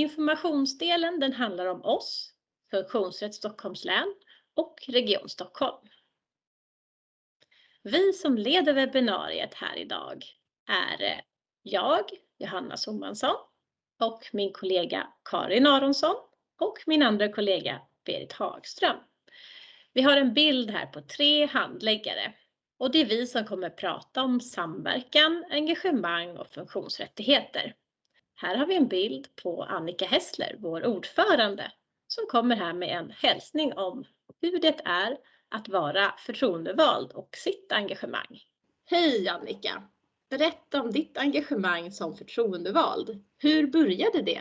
Informationsdelen den handlar om oss, Funktionsrätt Stockholms län och Region Stockholm. Vi som leder webbinariet här idag är eh, jag, Johanna Somansson, och min kollega Karin Aronsson och min andra kollega Berit Hagström. Vi har en bild här på tre handläggare och det är vi som kommer prata om samverkan, engagemang och funktionsrättigheter. Här har vi en bild på Annika Hessler, vår ordförande, som kommer här med en hälsning om hur det är att vara förtroendevald och sitt engagemang. Hej Annika! Berätta om ditt engagemang som förtroendevald. Hur började det?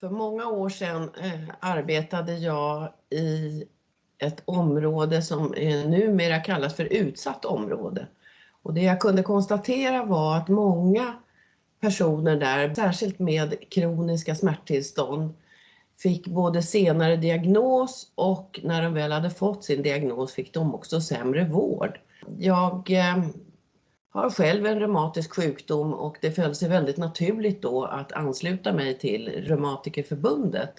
För många år sedan eh, arbetade jag i ett område som eh, numera kallas för utsatt område. Och det jag kunde konstatera var att många personer där, särskilt med kroniska smärttillstånd, fick både senare diagnos och när de väl hade fått sin diagnos fick de också sämre vård. Jag eh, har själv en reumatisk sjukdom och det föll sig väldigt naturligt då att ansluta mig till Reumatikerförbundet.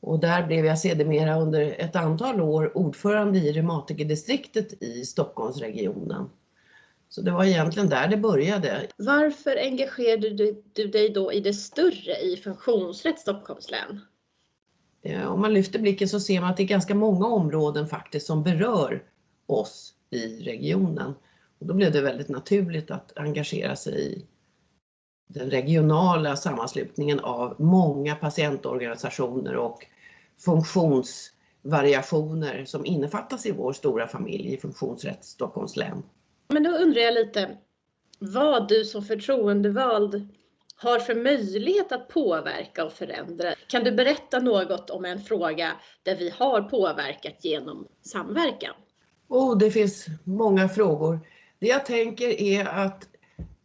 Och där blev jag sedermera under ett antal år ordförande i reumatikerdistriktet i Stockholmsregionen. Så det var egentligen där det började. Varför engagerade du, du dig då i det större i funktionsrätt Stockholms län? Om man lyfter blicken så ser man att det är ganska många områden faktiskt som berör oss i regionen. Och då blev det väldigt naturligt att engagera sig i den regionala sammanslutningen av många patientorganisationer och funktionsvariationer som innefattas i vår stora familj i Funktionsrätt Stockholms län. Men då undrar jag lite vad du som förtroendevald har för möjlighet att påverka och förändra. Kan du berätta något om en fråga där vi har påverkat genom samverkan? Oh, det finns många frågor. Det jag tänker är att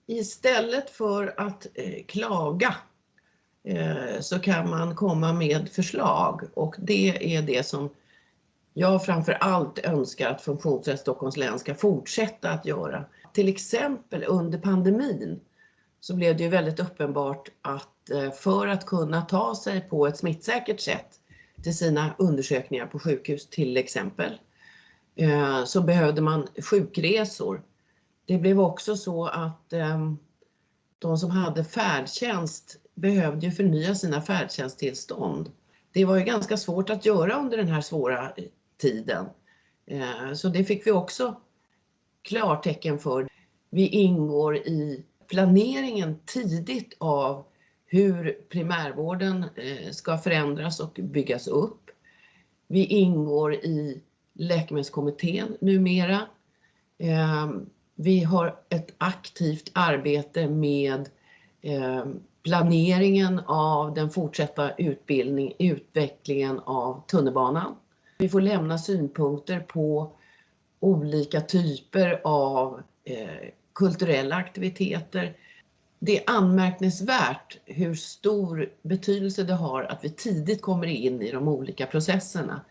istället för att eh, klaga eh, så kan man komma med förslag och det är det som jag framför allt önskar att Funktionsrätt Stockholms län ska fortsätta att göra. Till exempel under pandemin så blev det ju väldigt uppenbart att eh, för att kunna ta sig på ett smittsäkert sätt till sina undersökningar på sjukhus till exempel eh, så behövde man sjukresor. Det blev också så att ehm, de som hade färdtjänst behövde ju förnya sina färdtjänsttillstånd. Det var ju ganska svårt att göra under den här svåra tiden. Eh, så det fick vi också klartecken för. Vi ingår i planeringen tidigt av hur primärvården eh, ska förändras och byggas upp. Vi ingår i Läkemedelskommittén numera. Eh, vi har ett aktivt arbete med planeringen av den fortsatta utbildning, utvecklingen av tunnelbanan. Vi får lämna synpunkter på olika typer av eh, kulturella aktiviteter. Det är anmärkningsvärt hur stor betydelse det har att vi tidigt kommer in i de olika processerna.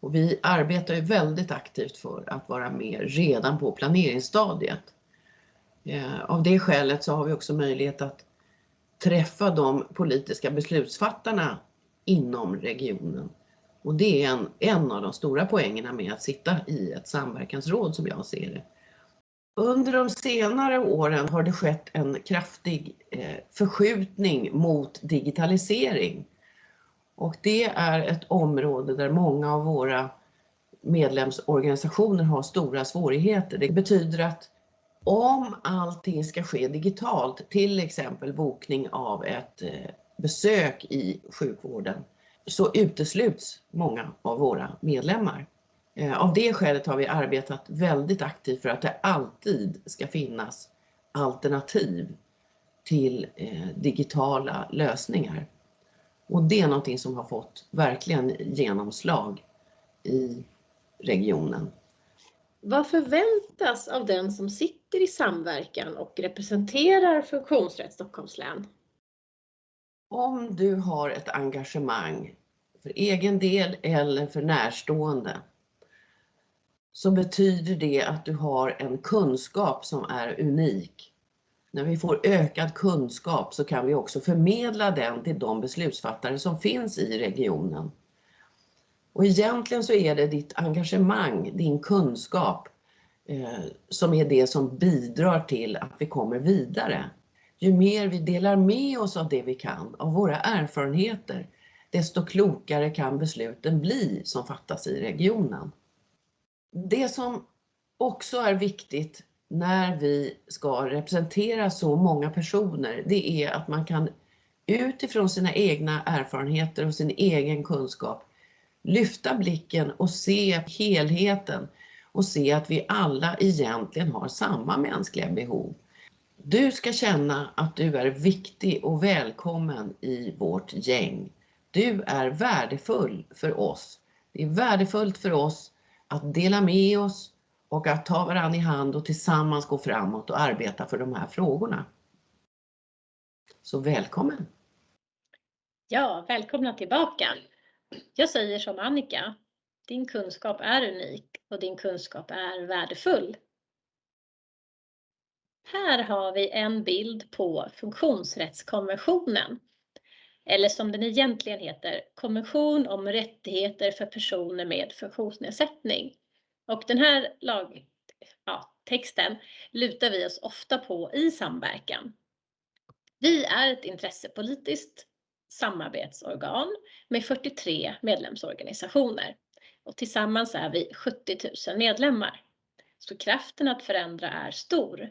Och vi arbetar ju väldigt aktivt för att vara med redan på planeringsstadiet. Eh, av det skälet så har vi också möjlighet att träffa de politiska beslutsfattarna inom regionen och det är en, en av de stora poängerna med att sitta i ett samverkansråd som jag ser det. Under de senare åren har det skett en kraftig eh, förskjutning mot digitalisering. Och det är ett område där många av våra medlemsorganisationer har stora svårigheter. Det betyder att om allting ska ske digitalt, till exempel bokning av ett eh, besök i sjukvården, så utesluts många av våra medlemmar. Eh, av det skälet har vi arbetat väldigt aktivt för att det alltid ska finnas alternativ till eh, digitala lösningar. Och det är någonting som har fått verkligen genomslag i regionen. Vad förväntas av den som sitter i samverkan och representerar Funktionsrätt Stockholms län? Om du har ett engagemang för egen del eller för närstående så betyder det att du har en kunskap som är unik. när vi får ökad kunskap så kan vi också förmedla den till de beslutsfattare som finns i regionen. Och egentligen så är det ditt engagemang, din kunskap eh, som är det som bidrar till att vi kommer vidare. Ju mer vi delar med oss av det vi kan, av våra erfarenheter, desto klokare kan besluten bli som fattas i regionen. Det som också är viktigt när vi ska representera så många personer, det är att man kan utifrån sina egna erfarenheter och sin egen kunskap lyfta blicken och se helheten och se att vi alla egentligen har samma mänskliga behov. Du ska känna att du är viktig och välkommen i vårt gäng. Du är värdefull för oss. Det är värdefullt för oss att dela med oss och att ta varandra i hand och tillsammans gå framåt och arbeta för de här frågorna. Så välkommen! Ja, välkomna tillbaka! Jag säger som Annika, din kunskap är unik och din kunskap är värdefull. Här har vi en bild på funktionsrättskonventionen. Eller som den egentligen heter, konvention om rättigheter för personer med funktionsnedsättning. Och den här lag, ja, texten lutar vi oss ofta på i samverkan. Vi är ett intressepolitiskt samarbetsorgan med 43 medlemsorganisationer och tillsammans är vi 70 000 medlemmar. Så kraften att förändra är stor.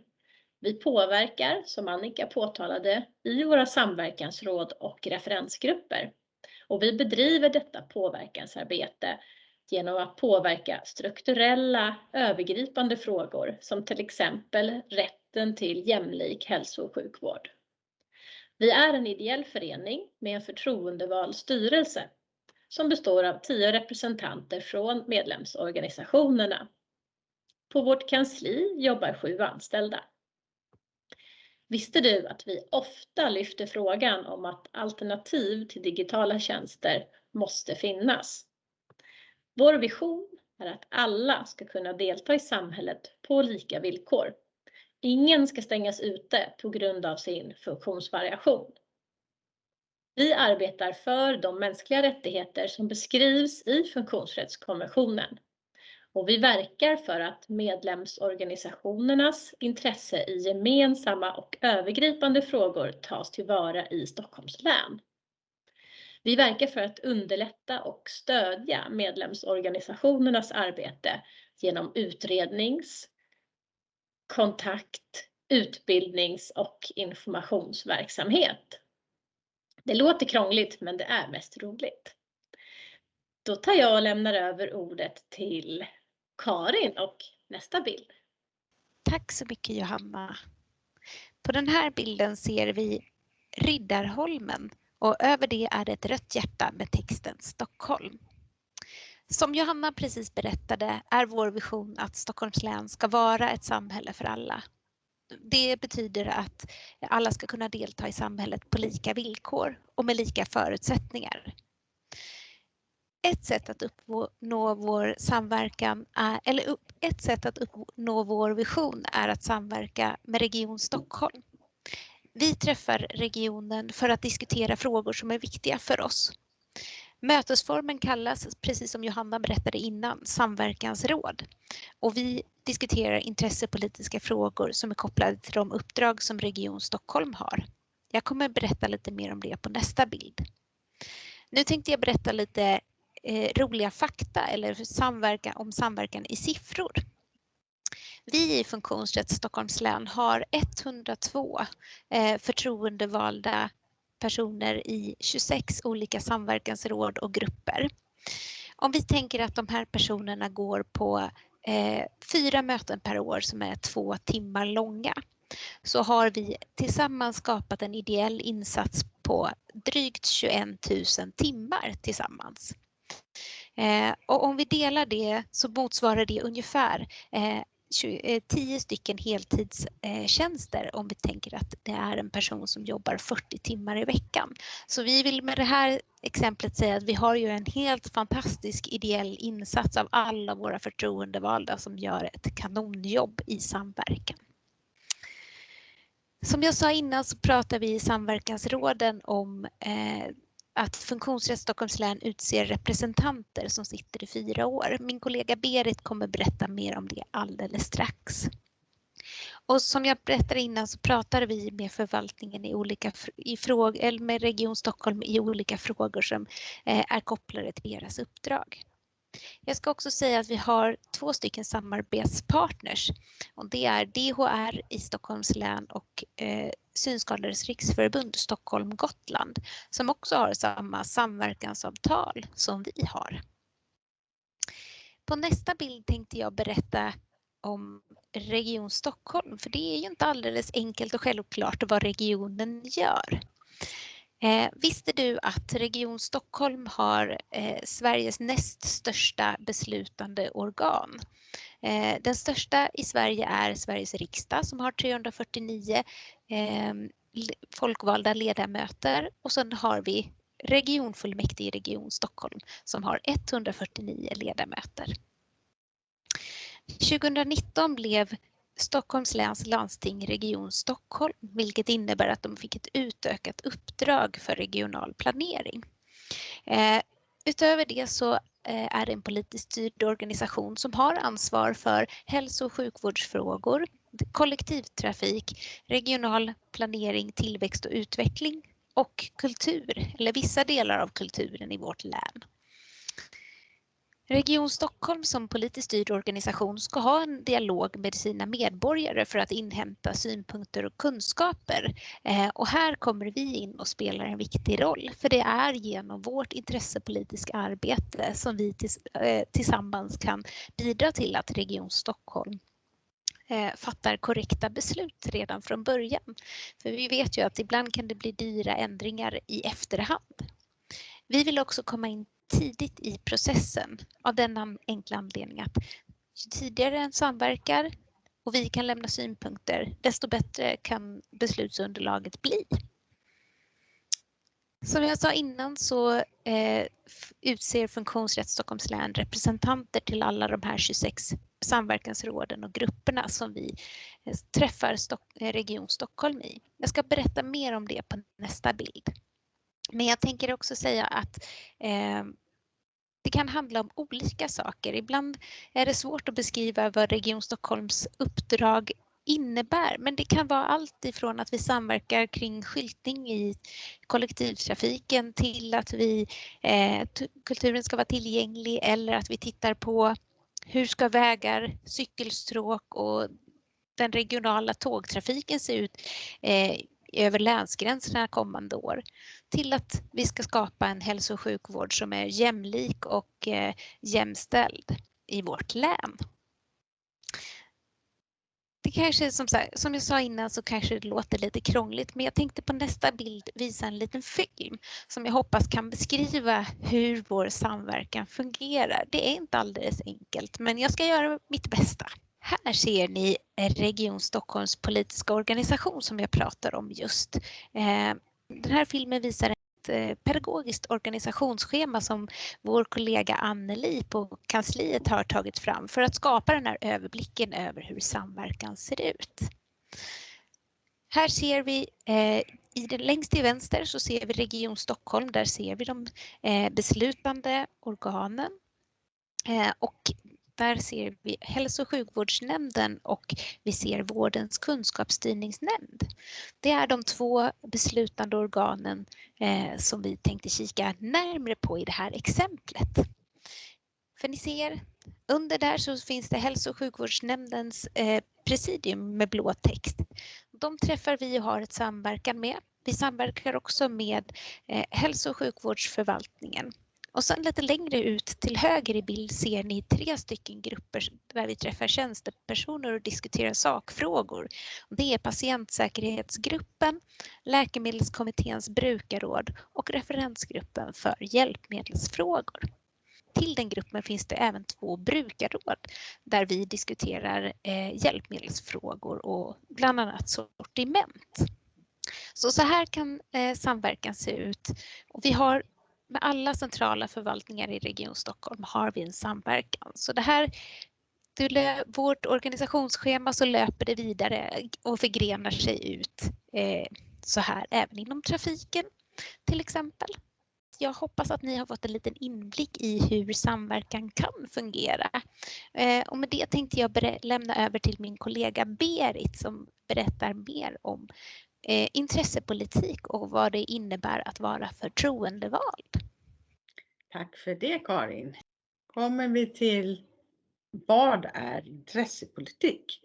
Vi påverkar, som Annika påtalade, i våra samverkansråd och referensgrupper. Och vi bedriver detta påverkansarbete genom att påverka strukturella övergripande frågor som till exempel rätten till jämlik hälso och sjukvård. Vi är en ideell förening med en förtroendevald styrelse som består av tio representanter från medlemsorganisationerna. På vårt kansli jobbar sju anställda. Visste du att vi ofta lyfter frågan om att alternativ till digitala tjänster måste finnas? Vår vision är att alla ska kunna delta i samhället på lika villkor. Ingen ska stängas ute på grund av sin funktionsvariation. Vi arbetar för de mänskliga rättigheter som beskrivs i funktionsrättskonventionen och vi verkar för att medlemsorganisationernas intresse i gemensamma och övergripande frågor tas tillvara i Stockholms län. Vi verkar för att underlätta och stödja medlemsorganisationernas arbete genom utrednings, kontakt, utbildnings och informationsverksamhet. Det låter krångligt men det är mest roligt. Då tar jag och lämnar över ordet till Karin och nästa bild. Tack så mycket Johanna. På den här bilden ser vi Riddarholmen och över det är det ett rött hjärta med texten Stockholm. Som Johanna precis berättade är vår vision att Stockholms län ska vara ett samhälle för alla. Det betyder att alla ska kunna delta i samhället på lika villkor och med lika förutsättningar. Ett sätt att uppnå vår samverkan är, eller ett sätt att uppnå vår vision är att samverka med Region Stockholm. Vi träffar regionen för att diskutera frågor som är viktiga för oss. Mötesformen kallas, precis som Johanna berättade innan, samverkansråd. Och vi diskuterar intressepolitiska frågor som är kopplade till de uppdrag som Region Stockholm har. Jag kommer berätta lite mer om det på nästa bild. Nu tänkte jag berätta lite eh, roliga fakta eller samverkan, om samverkan i siffror. Vi i Funktionsrätt Stockholms län har 102 eh, förtroendevalda personer i 26 olika samverkansråd och grupper. Om vi tänker att de här personerna går på eh, fyra möten per år som är två timmar långa så har vi tillsammans skapat en ideell insats på drygt 21 000 timmar tillsammans. Eh, och om vi delar det så motsvarar det ungefär eh, 10 eh, stycken heltidstjänster om vi tänker att det är en person som jobbar 40 timmar i veckan. Så vi vill med det här exemplet säga att vi har ju en helt fantastisk ideell insats av alla våra förtroendevalda som gör ett kanonjobb i samverkan. Som jag sa innan så pratar vi i samverkansråden om eh, att Funktionsrätt Stockholms län utser representanter som sitter i fyra år. Min kollega Berit kommer berätta mer om det alldeles strax. Och som jag berättade innan så pratar vi med förvaltningen i olika i frågor, eller med Region Stockholm i olika frågor som eh, är kopplade till deras uppdrag. Jag ska också säga att vi har två stycken samarbetspartners och det är DHR i Stockholms län och eh, Synskadades riksförbund Stockholm Gotland som också har samma samverkansavtal som vi har. På nästa bild tänkte jag berätta om Region Stockholm, för det är ju inte alldeles enkelt och självklart vad regionen gör. Eh, visste du att Region Stockholm har eh, Sveriges näst största beslutande organ? Eh, den största i Sverige är Sveriges riksdag som har 349 eh, folkvalda ledamöter och sen har vi regionfullmäktige i Region Stockholm som har 149 ledamöter. 2019 blev Stockholms läns landsting Region Stockholm, vilket innebär att de fick ett utökat uppdrag för regional planering. Eh, utöver det så Eh, är en politiskt styrd organisation som har ansvar för hälso och sjukvårdsfrågor, kollektivtrafik, regional planering, tillväxt och utveckling och kultur, eller vissa delar av kulturen i vårt län. Region Stockholm som politiskt styrd organisation ska ha en dialog med sina medborgare för att inhämta synpunkter och kunskaper. Eh, och här kommer vi in och spelar en viktig roll, för det är genom vårt intressepolitiska arbete som vi eh, tillsammans kan bidra till att Region Stockholm eh, fattar korrekta beslut redan från början. För vi vet ju att ibland kan det bli dyra ändringar i efterhand. Vi vill också komma in tidigt i processen av den enkla anledning att ju tidigare en samverkar och vi kan lämna synpunkter, desto bättre kan beslutsunderlaget bli. Som jag sa innan så eh, utser Funktionsrätt Stockholms län representanter till alla de här 26 samverkansråden och grupperna som vi eh, träffar Stock Region Stockholm i. Jag ska berätta mer om det på nästa bild. Men jag tänker också säga att eh, det kan handla om olika saker. Ibland är det svårt att beskriva vad Region Stockholms uppdrag innebär, men det kan vara allt ifrån att vi samverkar kring skyltning i kollektivtrafiken till att vi, eh, kulturen ska vara tillgänglig eller att vi tittar på hur ska vägar, cykelstråk och den regionala tågtrafiken se ut eh, över länsgränserna kommande år till att vi ska skapa en hälso och sjukvård som är jämlik och eh, jämställd i vårt län. Det kanske som, sagt, som jag sa innan så kanske det låter lite krångligt men jag tänkte på nästa bild visa en liten film som jag hoppas kan beskriva hur vår samverkan fungerar. Det är inte alldeles enkelt men jag ska göra mitt bästa. Här ser ni Region Stockholms politiska organisation som jag pratar om just. Eh, den här filmen visar ett eh, pedagogiskt organisationsschema som vår kollega Anneli på kansliet har tagit fram för att skapa den här överblicken över hur samverkan ser ut. Här ser vi eh, i den, längst till vänster så ser vi Region Stockholm. Där ser vi de eh, beslutande organen. Eh, och där ser vi hälso och sjukvårdsnämnden och vi ser vårdens kunskapsstyrningsnämnd. Det är de två beslutande organen eh, som vi tänkte kika närmre på i det här exemplet. För ni ser, under där så finns det hälso och sjukvårdsnämndens eh, presidium med blå text. De träffar vi och har ett samverkan med. Vi samverkar också med eh, hälso och sjukvårdsförvaltningen och sen lite längre ut till höger i bild ser ni tre stycken grupper där vi träffar tjänstepersoner och diskuterar sakfrågor. Det är patientsäkerhetsgruppen, Läkemedelskommitténs brukarråd och referensgruppen för hjälpmedelsfrågor. Till den gruppen finns det även två brukarråd där vi diskuterar eh, hjälpmedelsfrågor och bland annat sortiment. Så, så här kan eh, samverkan se ut. Och vi har med alla centrala förvaltningar i Region Stockholm har vi en samverkan. Så det här vårt organisationsschema så löper det vidare och förgrenar sig ut eh, så här även inom trafiken till exempel. Jag hoppas att ni har fått en liten inblick i hur samverkan kan fungera. Eh, och med det tänkte jag lämna över till min kollega Berit som berättar mer om eh, intressepolitik och vad det innebär att vara förtroendevald. Tack för det Karin. Kommer vi till vad är intressepolitik?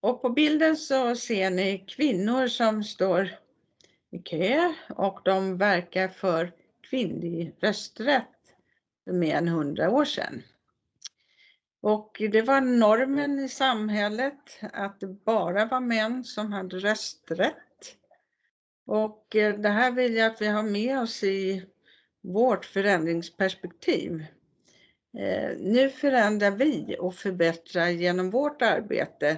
Och på bilden så ser ni kvinnor som står i kö och de verkar för kvinnlig rösträtt för mer än hundra år sedan. Och det var normen i samhället att det bara var män som hade rösträtt. Och eh, det här vill jag att vi har med oss i vårt förändringsperspektiv. Eh, nu förändrar vi och förbättrar genom vårt arbete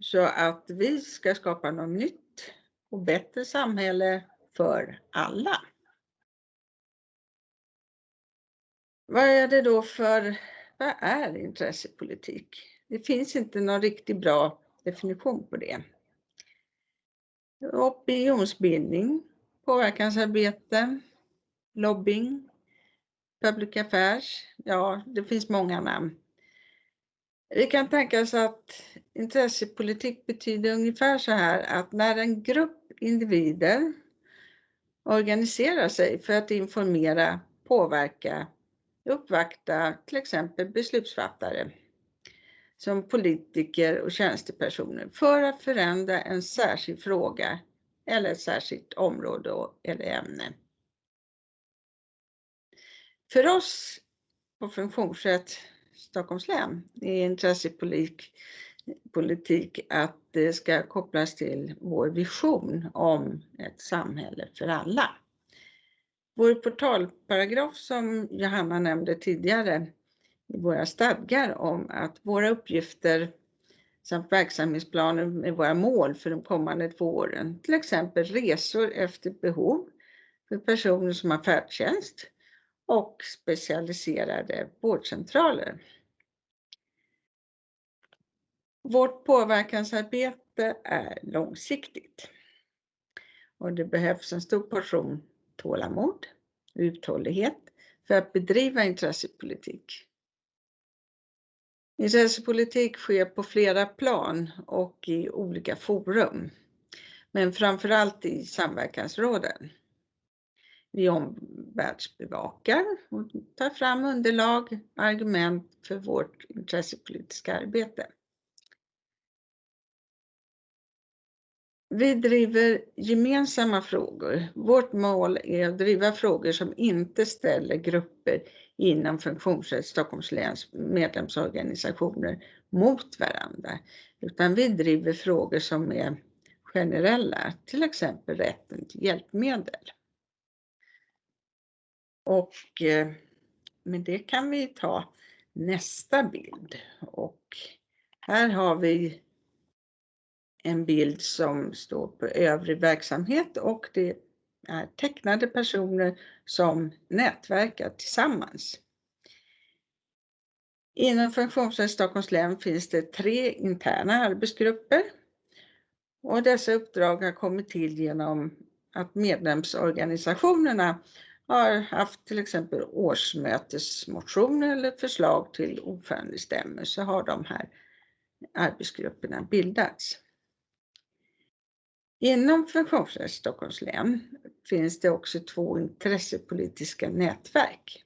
så att vi ska skapa något nytt och bättre samhälle för alla. Vad är det då för, vad är intressepolitik? Det finns inte någon riktigt bra definition på det. Opinionsbildning, påverkansarbete, lobbying, public affairs, ja det finns många namn. Vi kan tänka oss att intressepolitik betyder ungefär så här att när en grupp individer organiserar sig för att informera, påverka, uppvakta till exempel beslutsfattare som politiker och tjänstepersoner för att förändra en särskild fråga eller ett särskilt område eller ämne. För oss på Funktionsrätt Stockholms län är intressepolitik politik att det ska kopplas till vår vision om ett samhälle för alla. Vår portalparagraf som Johanna nämnde tidigare våra stadgar om att våra uppgifter samt verksamhetsplaner med våra mål för de kommande två åren, till exempel resor efter behov för personer som har färdtjänst och specialiserade vårdcentraler. Vårt påverkansarbete är långsiktigt och det behövs en stor portion tålamod och uthållighet för att bedriva intressepolitik. Intressepolitik sker på flera plan och i olika forum, men framförallt i samverkansråden. Vi omvärldsbevakar och tar fram underlag, argument för vårt intressepolitiska arbete. Vi driver gemensamma frågor. Vårt mål är att driva frågor som inte ställer grupper inom Funktionsrätt Stockholms läns medlemsorganisationer mot varandra, utan vi driver frågor som är generella, till exempel rätten till hjälpmedel. Och eh, med det kan vi ta nästa bild och här har vi en bild som står på övrig verksamhet och det är tecknade personer som nätverkar tillsammans. Inom Funktionsrätt Stockholms län finns det tre interna arbetsgrupper och dessa uppdrag har kommit till genom att medlemsorganisationerna har haft till exempel årsmötesmotioner eller förslag till ordförandestämmor så har de här arbetsgrupperna bildats. Inom Funktionsrätt Stockholms län finns det också två intressepolitiska nätverk.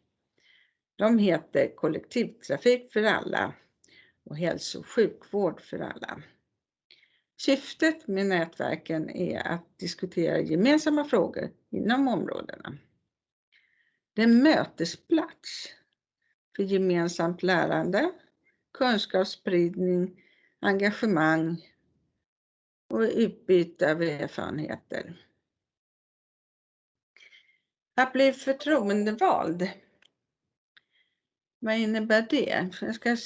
De heter Kollektivtrafik för alla och Hälso och sjukvård för alla. Syftet med nätverken är att diskutera gemensamma frågor inom områdena. Det är en mötesplats för gemensamt lärande, kunskapsspridning, engagemang och utbyte av erfarenheter. Att bli förtroendevald. Vad innebär det? Jag ska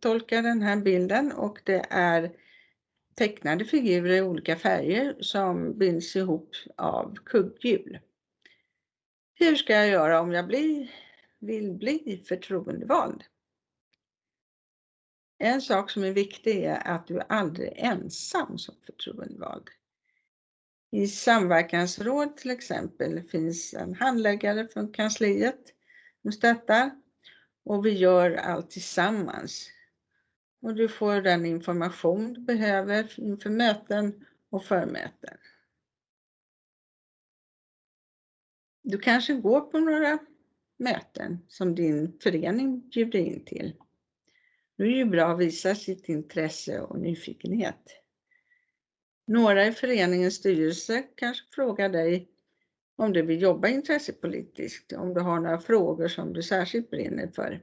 tolka den här bilden och det är tecknade figurer i olika färger som binds ihop av kugghjul. Hur ska jag göra om jag blir, vill bli förtroendevald? En sak som är viktig är att du aldrig är ensam som förtroendevald. I samverkansråd till exempel finns en handläggare från kansliet som stöttar och vi gör allt tillsammans. Och du får den information du behöver inför möten och förmöten. Du kanske går på några möten som din förening bjuder in till. Då är det ju bra att visa sitt intresse och nyfikenhet. Några i föreningens styrelse kanske frågar dig om du vill jobba intressepolitiskt, om du har några frågor som du särskilt brinner för.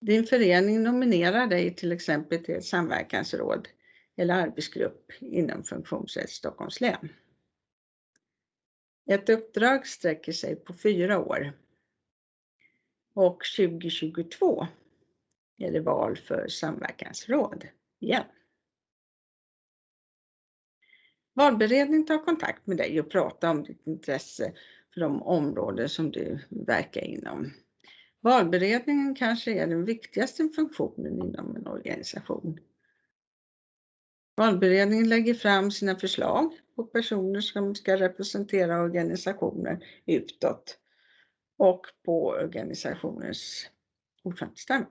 Din förening nominerar dig till exempel till ett samverkansråd eller arbetsgrupp inom Funktionsrätt Stockholms län. Ett uppdrag sträcker sig på fyra år. Och 2022 är det val för samverkansråd igen. Valberedningen tar kontakt med dig och pratar om ditt intresse för de områden som du verkar inom. Valberedningen kanske är den viktigaste funktionen inom en organisation. Valberedningen lägger fram sina förslag på personer som ska representera organisationen utåt och på organisationens ordförandestämma.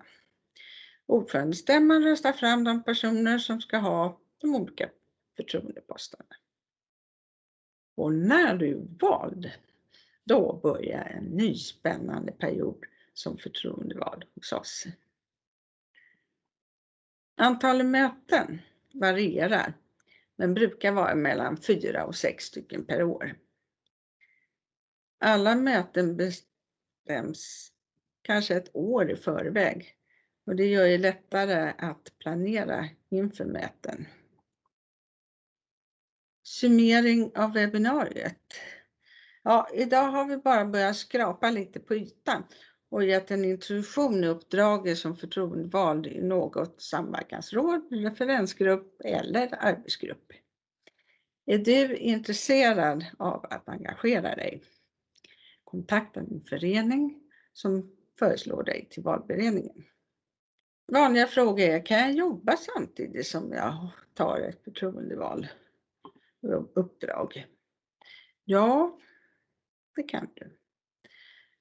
Ordförandestämman röstar fram de personer som ska ha de olika förtroendeposterna. Och när du är vald, då börjar en ny spännande period som förtroendevald hos oss. Antalet möten varierar, men brukar vara mellan fyra och sex stycken per år. Alla möten bestäms kanske ett år i förväg och det gör det lättare att planera inför möten. Summering av webbinariet. Ja, idag har vi bara börjat skrapa lite på ytan och gett en introduktion i uppdraget som förtroendevald i något samverkansråd, referensgrupp eller arbetsgrupp. Är du intresserad av att engagera dig? Kontakta din förening som föreslår dig till valberedningen. Vanliga frågor är, kan jag jobba samtidigt som jag tar ett förtroendeval uppdrag? Ja, det kan du.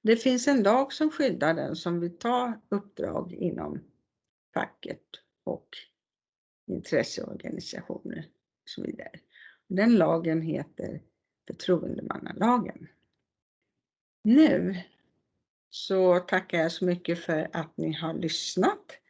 Det finns en lag som skyddar den som vill ta uppdrag inom facket och intresseorganisationer och så vidare. Den lagen heter förtroendemannalagen. Nu. Så tackar jag så mycket för att ni har lyssnat.